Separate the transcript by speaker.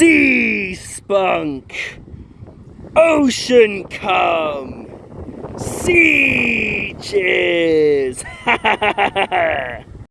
Speaker 1: Sea spunk. Ocean come, Sea cheers.